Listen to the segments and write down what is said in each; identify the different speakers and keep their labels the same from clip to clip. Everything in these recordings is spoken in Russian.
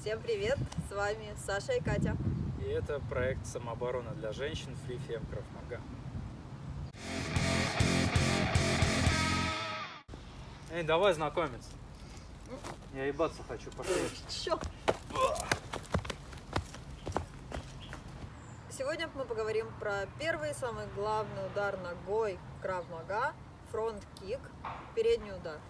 Speaker 1: Всем привет! С вами Саша и Катя.
Speaker 2: И это проект самообороны для женщин Free Fem Maga. Эй, давай знакомиться. Я ебаться хочу, пошли.
Speaker 1: Чё? Сегодня мы поговорим про первый самый главный удар ногой Крав Мага, фронт-кик, передний удар.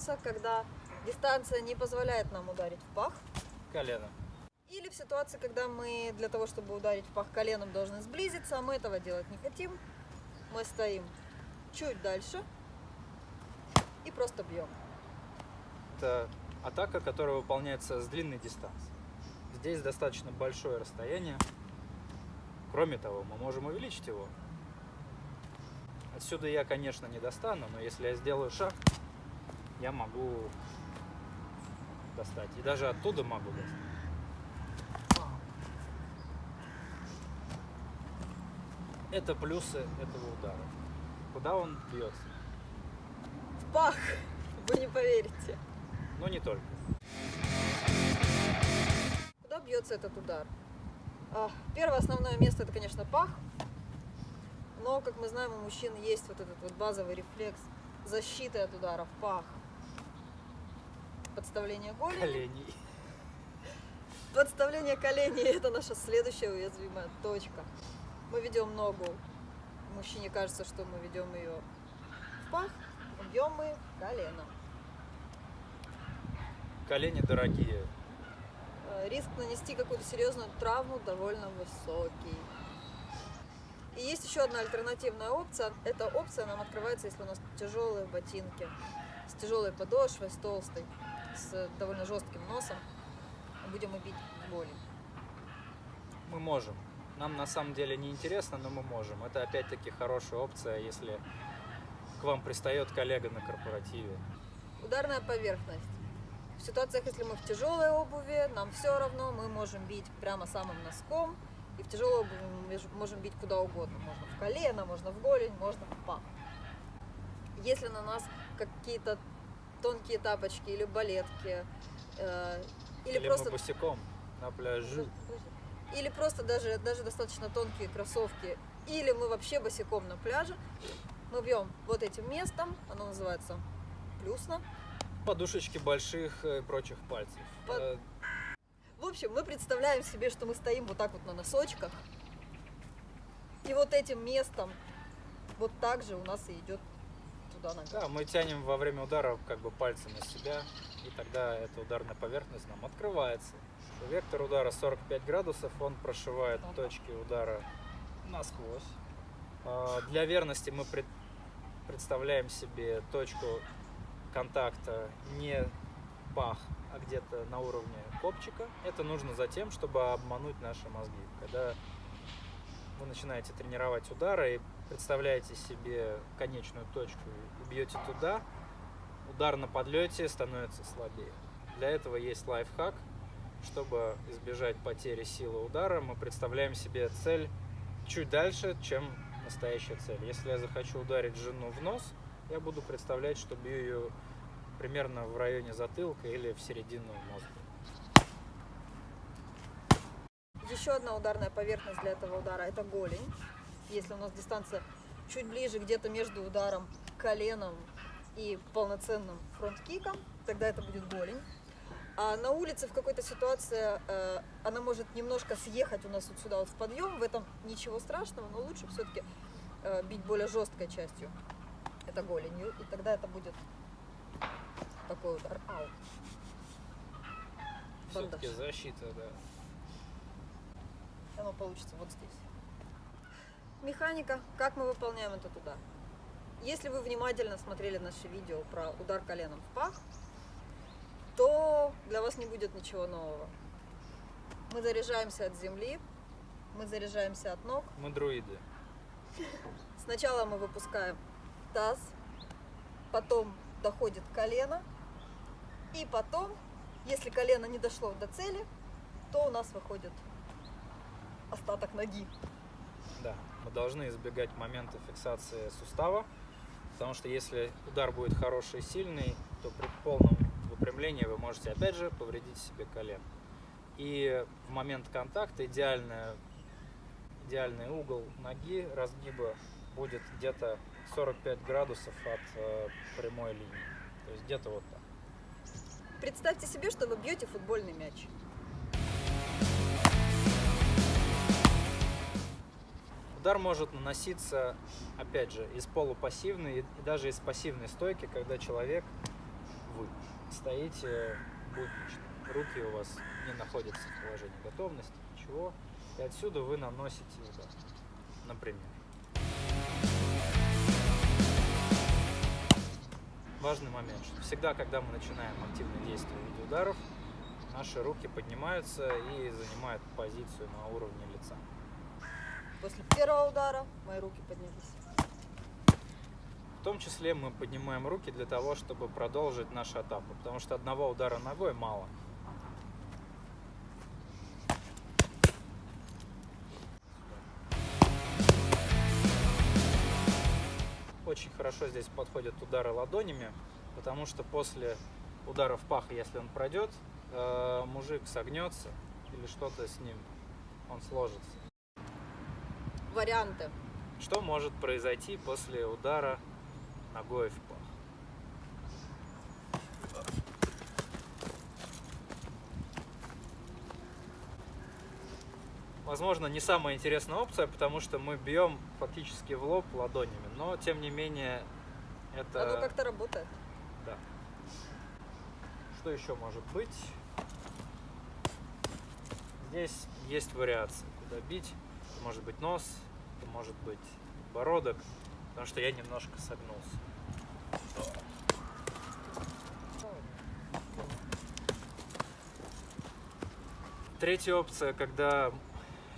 Speaker 1: Используется, когда дистанция не позволяет нам ударить в пах,
Speaker 2: Колено.
Speaker 1: или в ситуации, когда мы для того, чтобы ударить в пах коленом, должны сблизиться, а мы этого делать не хотим. Мы стоим чуть дальше и просто бьем.
Speaker 2: Это атака, которая выполняется с длинной дистанции. Здесь достаточно большое расстояние. Кроме того, мы можем увеличить его. Отсюда я, конечно, не достану, но если я сделаю шаг, я могу достать. И даже оттуда могу достать. Это плюсы этого удара. Куда он бьется?
Speaker 1: В пах! Вы не поверите.
Speaker 2: Но не только.
Speaker 1: Куда бьется этот удар? А, Первое основное место это, конечно, пах. Но, как мы знаем, у мужчин есть вот этот вот базовый рефлекс защиты от удара в пах. Подставление голени.
Speaker 2: Коленей.
Speaker 1: Подставление коленей – это наша следующая уязвимая точка. Мы ведем ногу. Мужчине кажется, что мы ведем ее в пах, бьем мы коленом.
Speaker 2: Колени дорогие.
Speaker 1: Э, Риск нанести какую-то серьезную травму довольно высокий. И есть еще одна альтернативная опция. Эта опция нам открывается, если у нас тяжелые ботинки с тяжелой подошвой, с толстой, с довольно жестким носом. Будем и бить в боли.
Speaker 2: Мы можем. Нам на самом деле не интересно, но мы можем. Это опять-таки хорошая опция, если к вам пристает коллега на корпоративе.
Speaker 1: Ударная поверхность. В ситуациях, если мы в тяжелой обуви, нам все равно, мы можем бить прямо самым носком. И в тяжелой обуви мы можем бить куда угодно. Можно в колено, можно в голень, можно в пах. Если на нас какие-то тонкие тапочки или балетки, э, или,
Speaker 2: Или
Speaker 1: просто...
Speaker 2: босиком на пляже.
Speaker 1: Или просто даже, даже достаточно тонкие кроссовки, или мы вообще босиком на пляже, мы бьем вот этим местом, оно называется плюсно,
Speaker 2: Подушечки больших и прочих пальцев.
Speaker 1: Под-
Speaker 2: Э,
Speaker 1: В общем, мы представляем себе, что мы стоим вот так вот на носочках. И вот этим местом вот так же у нас и идет туда нога.
Speaker 2: Да, мы тянем во время удара как бы пальцы на себя, и тогда эта ударная поверхность нам открывается. Вектор удара 45 градусов, он прошивает
Speaker 1: Ага.
Speaker 2: точки удара насквозь. А, Для верности мы пред- представляем себе точку контакта не пах, а где-то на уровне копчика. Это нужно за тем, чтобы обмануть наши мозги. Когда вы начинаете тренировать удары и представляете себе конечную точку и бьете туда, удар на подлете становится слабее. Для этого есть лайфхак. Чтобы избежать потери силы удара, мы представляем себе цель чуть дальше, чем настоящая цель. Если я захочу ударить жену в нос, я буду представлять, что бью ее примерно в районе затылка или в середину мозга.
Speaker 1: Еще одна ударная поверхность для этого удара это голень. Если у нас дистанция чуть ближе, где-то между ударом коленом и полноценным фронт-киком, тогда это будет голень. А на улице в какой-то ситуации э, она может немножко съехать у нас вот сюда вот в подъем. В этом ничего страшного, но лучше все-таки бить более жесткой частью. Это голенью. И тогда это будет такой удар. Ау.
Speaker 2: Все-таки защита, да.
Speaker 1: Оно получится вот здесь. Механика, как мы выполняем этот удар. Если вы внимательно смотрели наше видео про удар коленом в пах, то для вас не будет ничего нового. Мы заряжаемся от земли, мы заряжаемся от ног.
Speaker 2: Мы друиды.
Speaker 1: Сначала мы выпускаем таз, потом доходит колено, и потом, если колено не дошло до цели, то у нас выходит остаток ноги.
Speaker 2: Да, мы должны избегать момента фиксации сустава, потому что если удар будет хороший и сильный, то при полном выпрямлении вы можете опять же повредить себе колено. И в момент контакта идеальная, идеальный угол ноги разгиба будет где-то 45 градусов от э, прямой линии. То есть где-то вот так.
Speaker 1: Представьте себе, что вы бьете футбольный мяч.
Speaker 2: Удар может наноситься, опять же, из полупассивной и даже из пассивной стойки, когда человек, вы, стоите буднично. Руки у вас не находятся в положении готовности, ничего. И отсюда вы наносите удар, например. Важный момент, что всегда, когда мы начинаем активное действие в виде ударов, наши руки поднимаются и занимают позицию на уровне лица.
Speaker 1: После первого удара мои руки поднялись.
Speaker 2: В том числе мы поднимаем руки для того, чтобы продолжить нашу атаку, потому что одного удара ногой мало. Очень хорошо здесь подходят удары ладонями, потому что после удара в пах, если он пройдет, э, мужик согнется или что-то с ним, он сложится.
Speaker 1: Варианты.
Speaker 2: Что может произойти после удара ногой в пах? Возможно, не самая интересная опция, потому что мы бьем фактически в лоб ладонями, но тем не менее это...
Speaker 1: Оно как-то работает.
Speaker 2: Да. Что еще может быть? Здесь есть вариации, куда бить. Может быть нос, может быть бородок, потому что я немножко согнулся. Третья опция, когда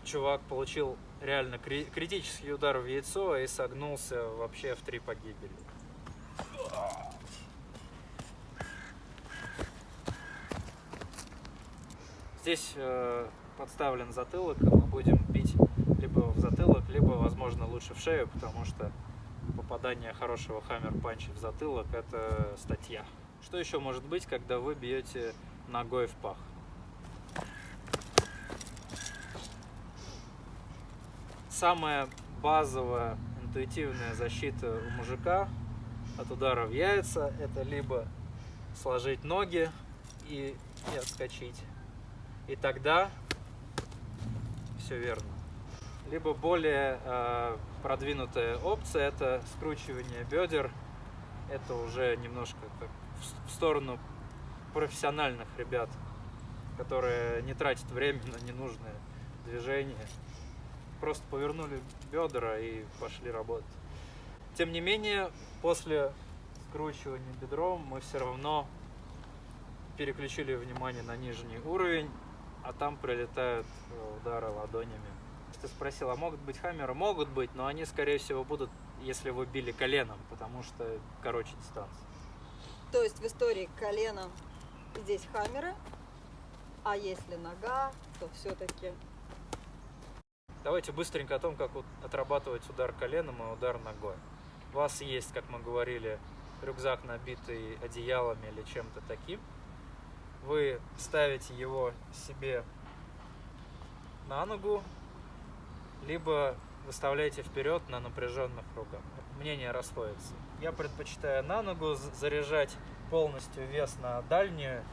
Speaker 2: чувак получил реально кри- критический удар в яйцо и согнулся вообще в три погибели. Здесь э, подставлен затылок, мы будем бить либо в затылок, либо, возможно, лучше в шею, потому что попадание хорошего хаммер панча в затылок – это статья. Что еще может быть, когда вы бьете ногой в пах? Самая базовая интуитивная защита у мужика от удара в яйца – это либо сложить ноги и, и отскочить, и тогда все верно. Либо более э, продвинутая опция это скручивание бедер. Это уже немножко так в, сторону профессиональных ребят, которые не тратят время на ненужные движения. Просто повернули бедра и пошли работать. Тем не менее, после скручивания бедром мы все равно переключили внимание на нижний уровень, а там прилетают э, удары ладонями. Ты спросил, а могут быть хаммеры? Могут быть, но они, скорее всего, будут, если вы били коленом, потому что короче дистанция.
Speaker 1: То есть в истории колено здесь хаммеры, а если нога, то все-таки
Speaker 2: Давайте быстренько о том, как отрабатывать удар коленом и удар ногой. У вас есть, как мы говорили, рюкзак, набитый одеялами или чем-то таким. Вы ставите его себе на ногу, либо выставляете вперед на напряженных руках. Мнения расходятся. Я предпочитаю на ногу заряжать полностью вес на дальнюю,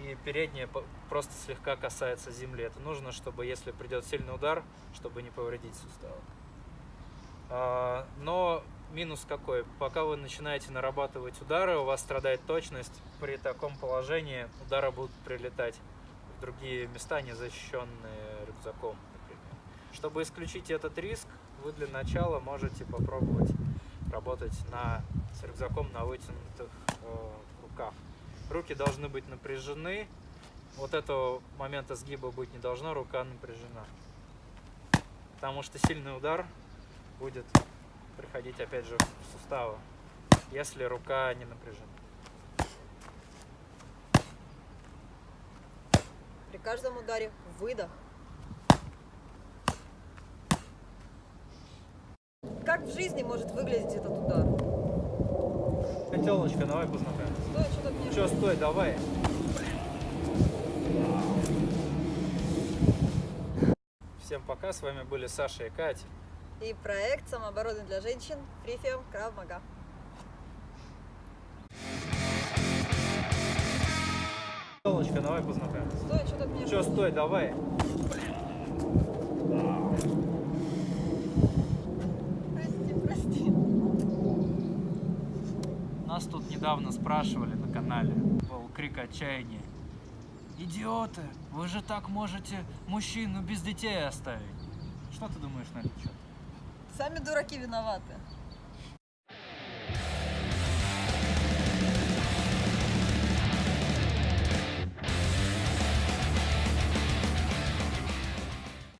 Speaker 2: и передняя просто слегка касается земли. Это нужно, чтобы если придет сильный удар, чтобы не повредить суставы. А, Но минус какой? Пока вы начинаете нарабатывать удары, у вас страдает точность. При таком положении удары будут прилетать в другие места, не защищенные рюкзаком. Чтобы исключить этот риск, вы для начала можете попробовать работать на, с рюкзаком на вытянутых э, руках. Руки должны быть напряжены. Вот этого момента сгиба быть не должно, рука напряжена. Потому что сильный удар будет приходить опять же в суставы, если рука не напряжена.
Speaker 1: при каждом ударе выдох. Как в жизни может выглядеть этот удар?
Speaker 2: Телочка, давай познакомимся.
Speaker 1: Стой, что-то мне...
Speaker 2: Че, стой, давай. Всем пока, с вами были Саша и Катя.
Speaker 1: И проект самообороны для женщин Фрифием Крав Мага.
Speaker 2: Телочка, давай познакомимся.
Speaker 1: Стой, что-то мне...
Speaker 2: Че, стой, давай. Нас тут недавно спрашивали на канале, был крик отчаяния. Идиоты, вы же так можете мужчину без детей оставить. Что ты думаешь на этот счет?
Speaker 1: Сами дураки виноваты.